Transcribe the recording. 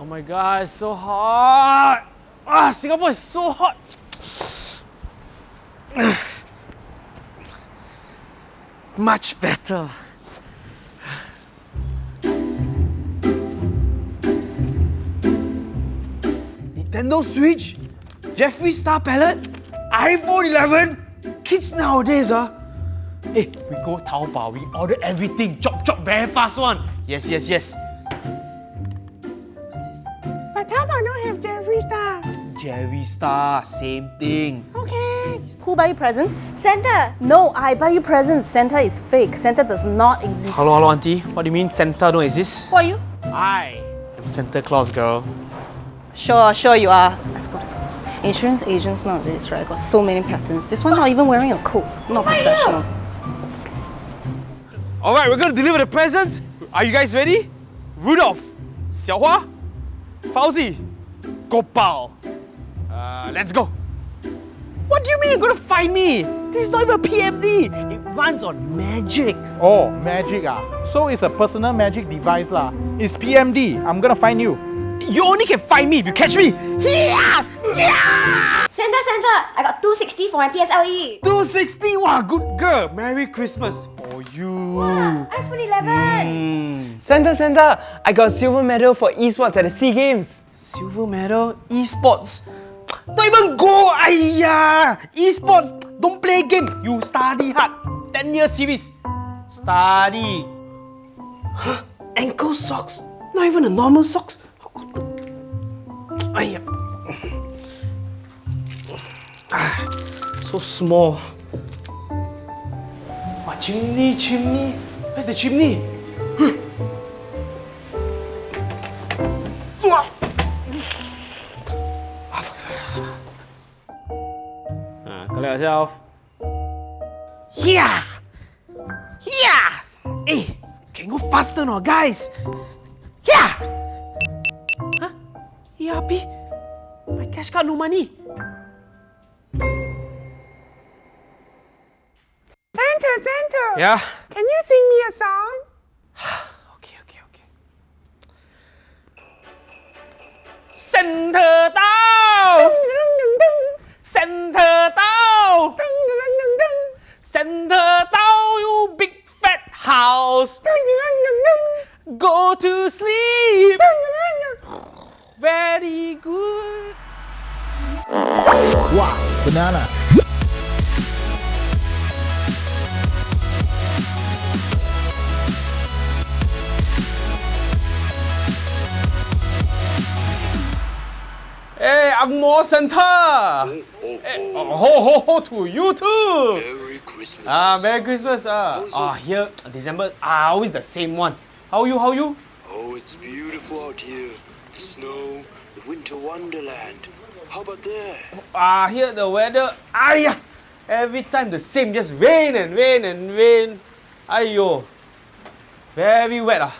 Oh my god, it's so hot! Ah, Singapore is so hot! Much better. Nintendo Switch, Jeffree Star Palette, iPhone 11. Kids nowadays, ah. Hey, we go Taobao, we order everything, chop chop very fast one. Yes, yes, yes. Have Jeffree Star. Jerry Star, same thing. Okay. Who buy you presents? Santa. No, I buy you presents. Santa is fake. Santa does not exist. Hello, hello, auntie. What do you mean Santa don't exist? Who are you? I am Santa Claus, girl. Sure, sure you are. Let's go, let's go. Insurance agents nowadays, right, got so many patterns. This one not even wearing a coat. Not professional. All right, we're gonna deliver the presents. Are you guys ready? Rudolph, Xiaohua, Fauzi, Gopal. Uh, let's go. What do you mean you're gonna find me? This is not even a PMD. It runs on magic. Oh, magic ah. So it's a personal magic device lah. It's PMD. I'm gonna find you. You only can find me if you catch me. Yeah! Yeah! Santa, Santa, I got 260 for my. PSLE. 260, wow, good girl. Merry Christmas for you. iPhone 11. Santa, Santa, I got silver medal for esports at the SEA Games. Silver medal, esports. Don't even go, ayya! Esports, don't play game. You study hard. 10 year series. Study. Huh? Ankle socks. Not even a normal socks. Ayya. Ah, so small. Chimney, chimney? Where's the chimney? Uh, collect yourself. Yeah! Yeah! Hey, can go faster now, guys! Yeah! Huh? ERP? My cash card no money. Santa, Santa. Yeah? Can you sing me a song? Okay, okay, okay. Center down! Center down! Center down, you big fat house! Go to sleep! Very good. Wow, banana. Hey, Angmo Santa! Hey, oh, ho, ho, ho to you too! Merry Christmas. Ah, Merry Christmas. Ah, ah here, December, ah, always the same one. How you, how you? Oh, it's beautiful out here. The snow, the winter wonderland. How about there? Ah, here the weather, ah, yeah. Every time the same, just rain and rain and rain. Ayo. Very wet ah.